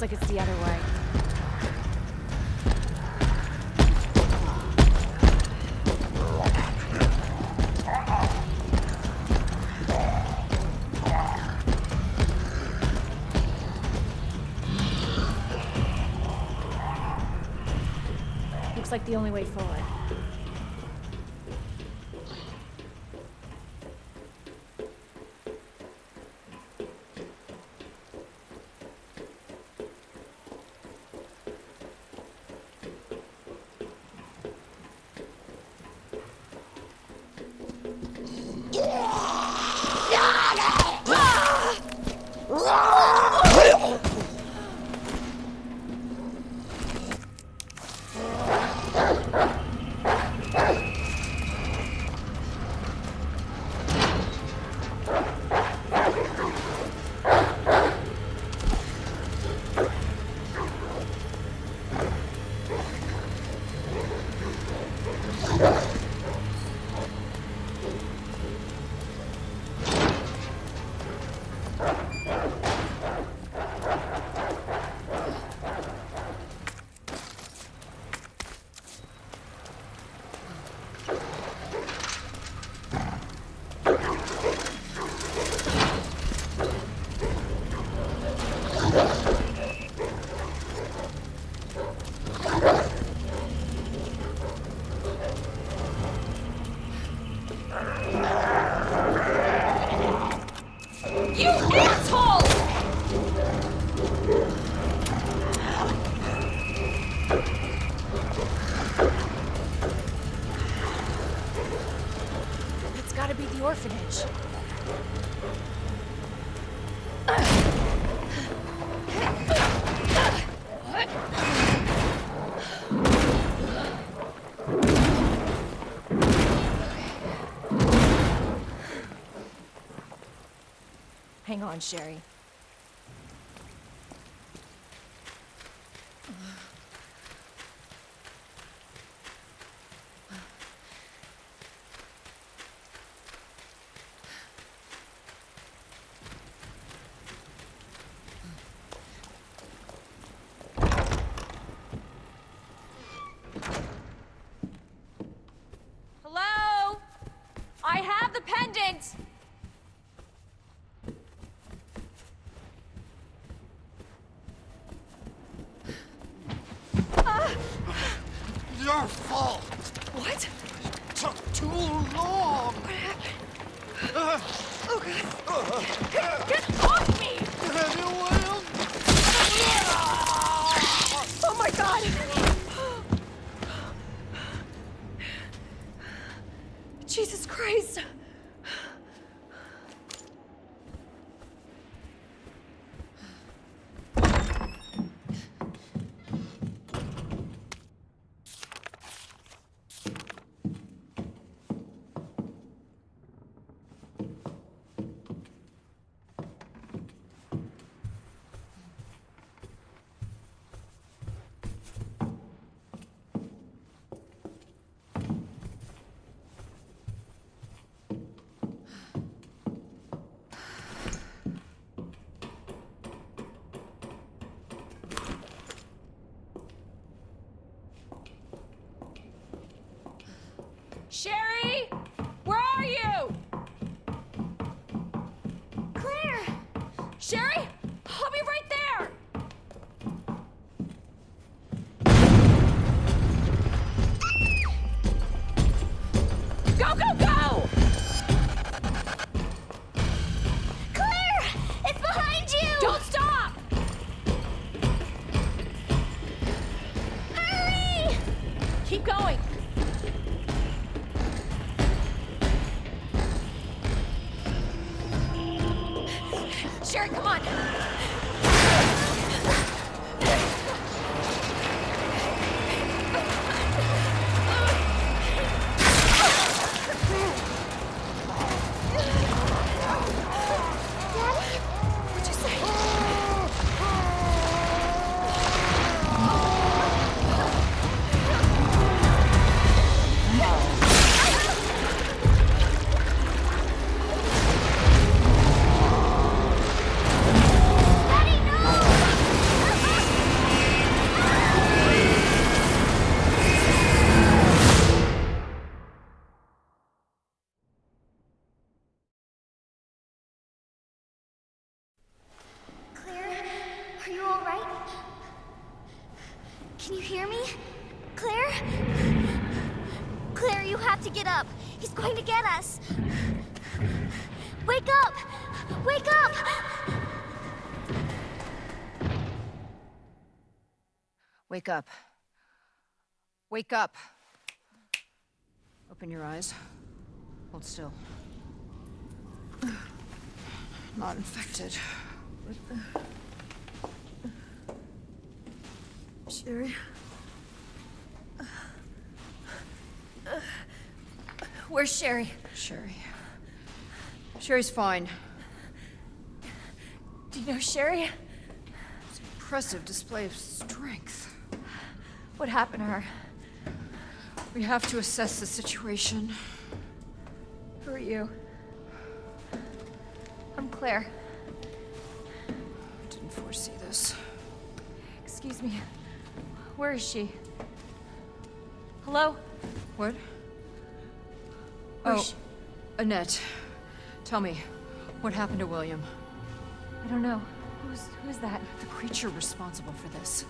Looks like it's the other way. Looks like the only way forward. Hang on, Sherry. He's going to get us. Wake up! Wake up! Wake up. Wake up. Open your eyes. Hold still. Not infected. Sherry? Where's Sherry? Sherry. Sherry's fine. Do you know Sherry? It's an impressive display of strength. What happened to her? We have to assess the situation. Who are you? I'm Claire. I didn't foresee this. Excuse me. Where is she? Hello? What? Oh? Annette. Tell me, what happened to William? I don't know. Who's who's that? The creature responsible for this.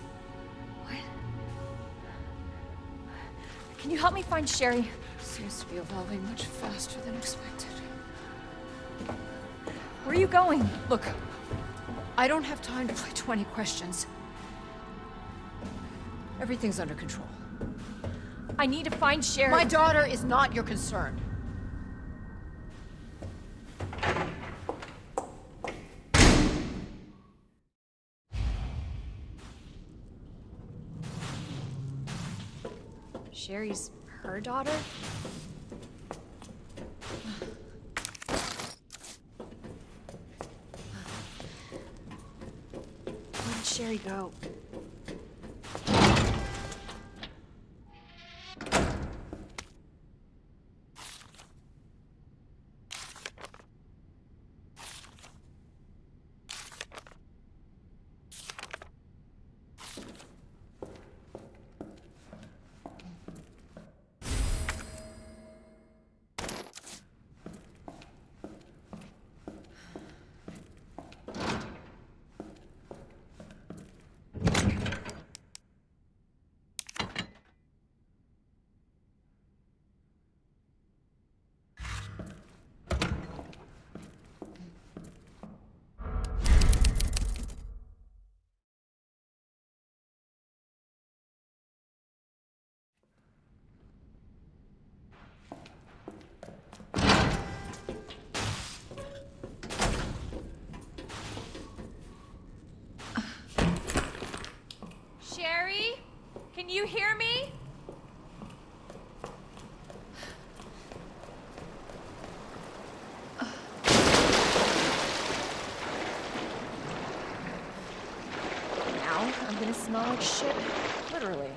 What? Can you help me find Sherry? Seems to be evolving much faster than expected. Where are you going? Look, I don't have time to play 20 questions. Everything's under control. I need to find Sherry. My daughter is not your concern. Sherry's her daughter? Where did Sherry go? Can you hear me? Now I'm gonna smell like shit. Literally.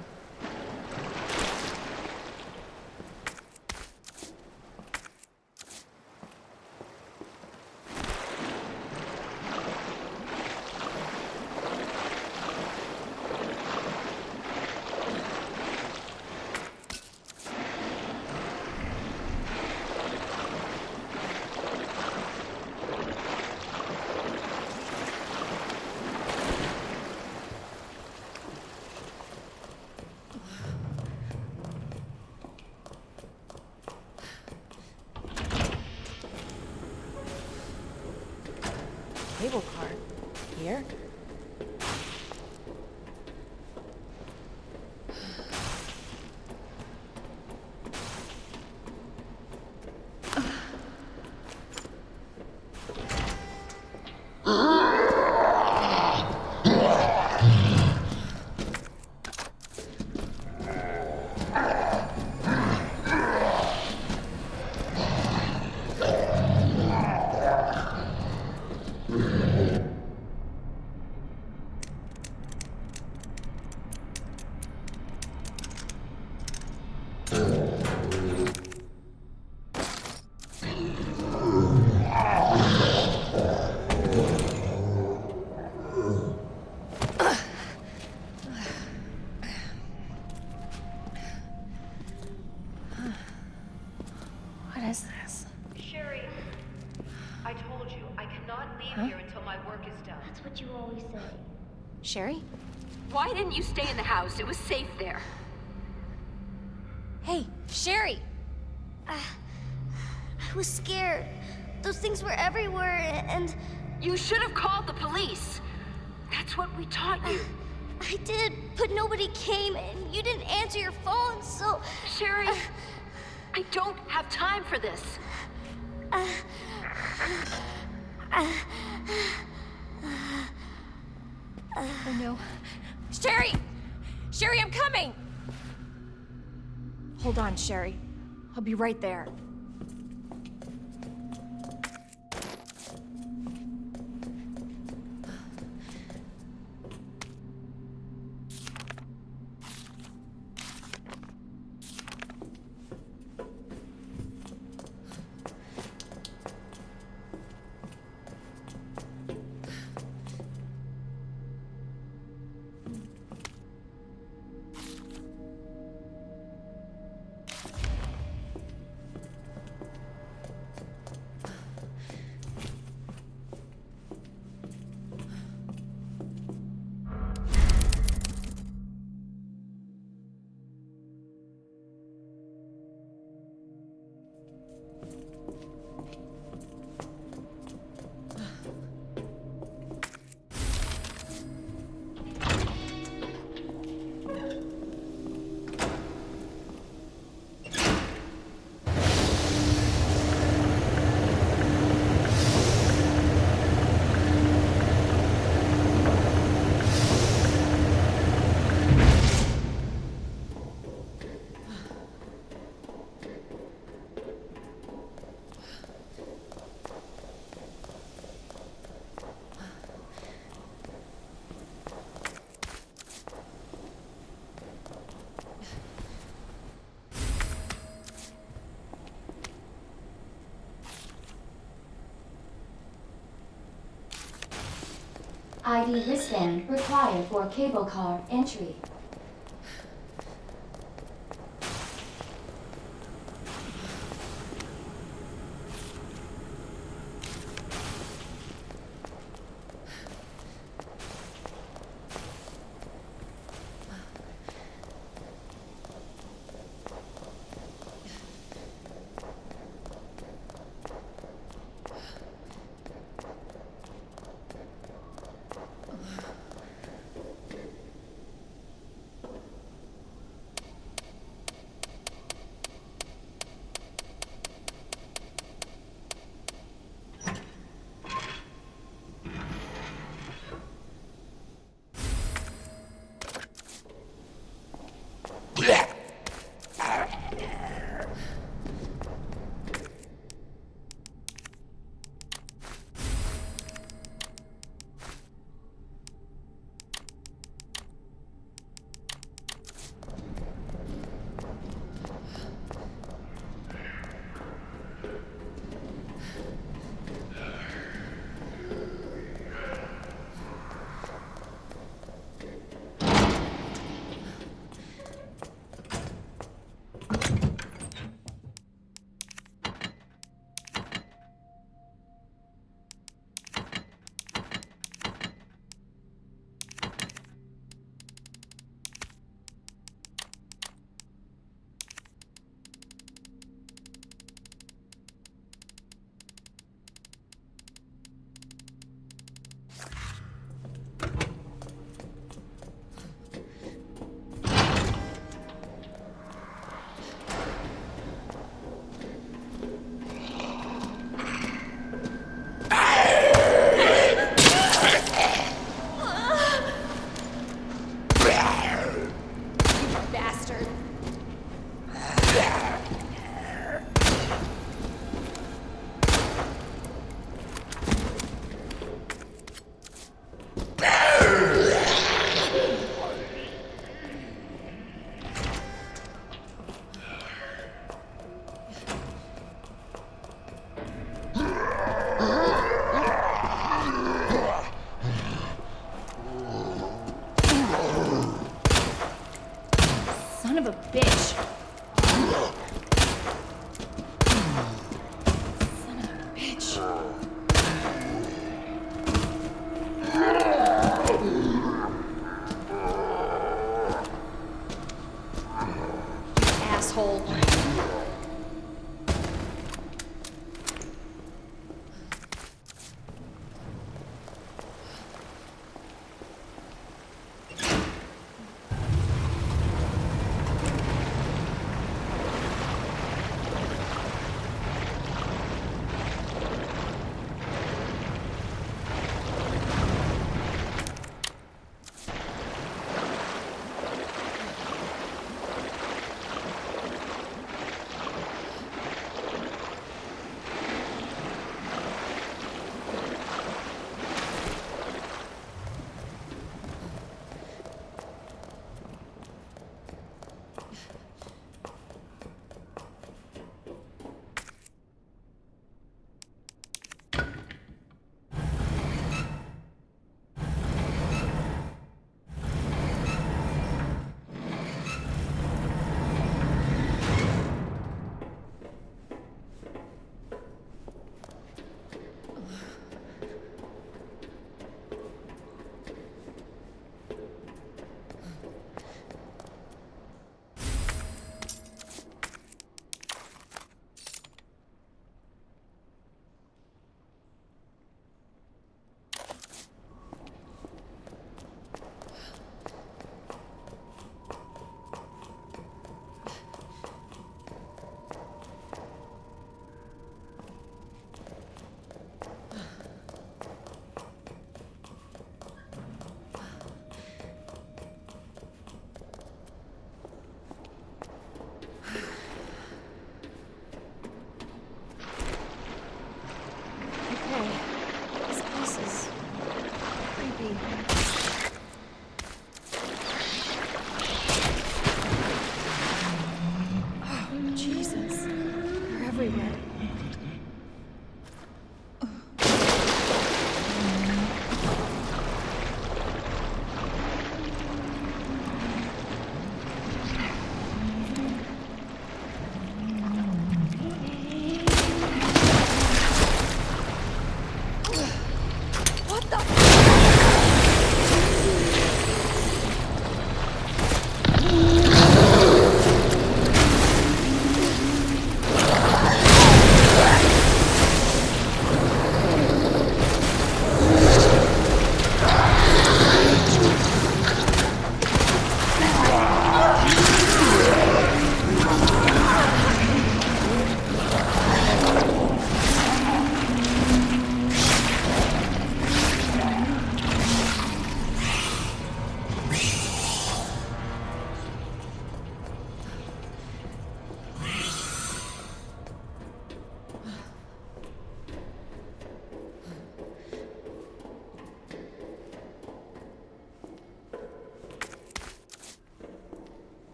Cable car. Here? What is this? Sherry, I told you, I cannot leave here until my work is done. That's what you always say. Sherry? Why didn't you stay in the house? It was safe there. Hey, Sherry! Ah, I was scared. Those things were everywhere, and You should have called the police. That's what we taught you. Ah, I did, but nobody came, and you didn't answer your phone, so. Sherry, ah. I don't have time for this. Oh no. Sherry! Sherry, I'm coming! Hold on, Sherry. I'll be right there. ID wristband required for cable car entry.